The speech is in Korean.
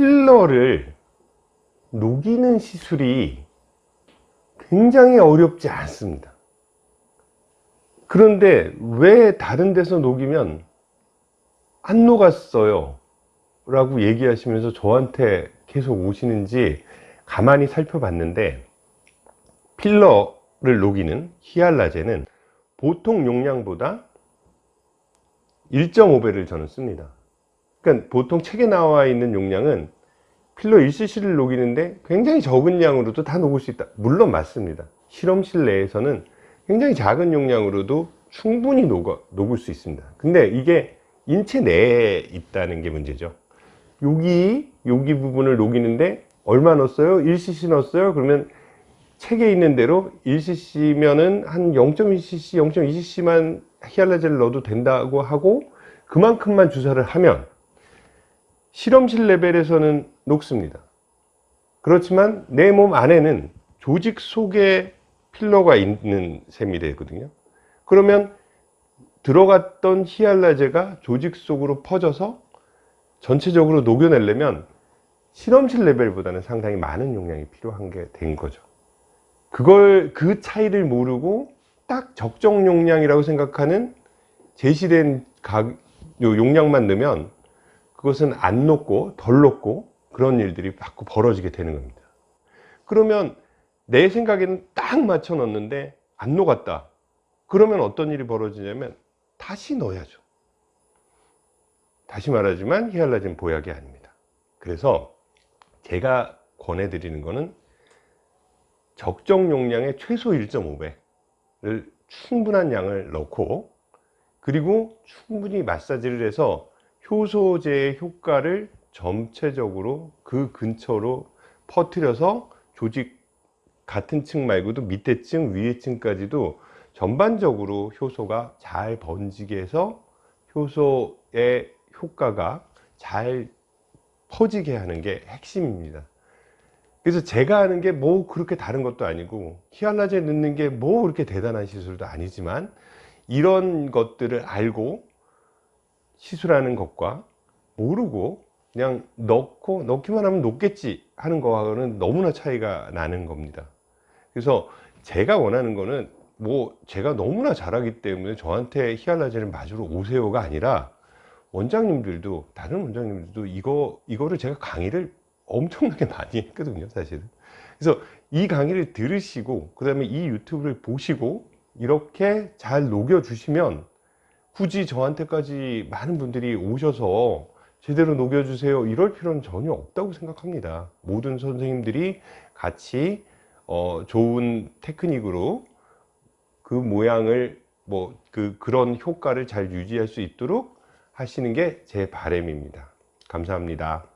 필러를 녹이는 시술이 굉장히 어렵지 않습니다. 그런데 왜 다른 데서 녹이면 안 녹았어요? 라고 얘기하시면서 저한테 계속 오시는지 가만히 살펴봤는데 필러를 녹이는 히알라제는 보통 용량보다 1.5배를 저는 씁니다 그러니까 보통 책에 나와 있는 용량은 필러 1cc를 녹이는데 굉장히 적은 양으로도 다 녹을 수 있다 물론 맞습니다 실험실 내에서는 굉장히 작은 용량으로도 충분히 녹아, 녹을 수 있습니다 근데 이게 인체 내에 있다는 게 문제죠 여기 여기 부분을 녹이는데 얼마 넣었어요? 1cc 넣었어요? 그러면 책에 있는 대로 1cc면은 한 0.1cc, 0.2cc만 히알라제를 넣어도 된다고 하고 그만큼만 주사를 하면 실험실 레벨에서는 녹습니다. 그렇지만 내 몸 안에는 조직 속에 필러가 있는 셈이 되거든요. 그러면 들어갔던 히알라제가 조직 속으로 퍼져서 전체적으로 녹여내려면 실험실 레벨보다는 상당히 많은 용량이 필요한 게 된 거죠. 그걸 그 차이를 모르고 딱 적정 용량이라고 생각하는 제시된 각, 용량만 넣으면 그것은 안 녹고 덜 녹고 그런 일들이 자꾸 벌어지게 되는 겁니다. 그러면 내 생각에는 딱 맞춰 넣었는데 안 녹았다. 그러면 어떤 일이 벌어지냐면 다시 넣어야죠. 다시 말하지만 히알라진 보약이 아닙니다. 그래서 제가 권해드리는 것은 적정 용량의 최소 1.5배를 충분한 양을 넣고 그리고 충분히 마사지를 해서 효소제의 효과를 전체적으로 그 근처로 퍼뜨려서 조직 같은 층 말고도 밑에 층 위에 층까지도 전반적으로 효소가 잘 번지게 해서 효소의 효과가 잘 퍼지게 하는 게 핵심입니다. 그래서 제가 하는 게 뭐 그렇게 다른 것도 아니고 히알라제 넣는 게 뭐 그렇게 대단한 시술도 아니지만 이런 것들을 알고 시술하는 것과 모르고 그냥 넣고 넣기만 하면 녹겠지 하는 거하고는 너무나 차이가 나는 겁니다. 그래서 제가 원하는 거는 뭐 제가 너무나 잘하기 때문에 저한테 히알라제를 맞으러 오세요가 아니라 원장님들도 다른 원장님들도 이거 이거를 제가 강의를 엄청나게 많이 했거든요 사실은. 그래서 이 강의를 들으시고 그 다음에 이 유튜브를 보시고 이렇게 잘 녹여 주시면 굳이 저한테까지 많은 분들이 오셔서 제대로 녹여 주세요 이럴 필요는 전혀 없다고 생각합니다. 모든 선생님들이 같이 어, 좋은 테크닉으로 그 모양을 뭐 그 그런 효과를 잘 유지할 수 있도록 하시는 게 제 바람입니다. 감사합니다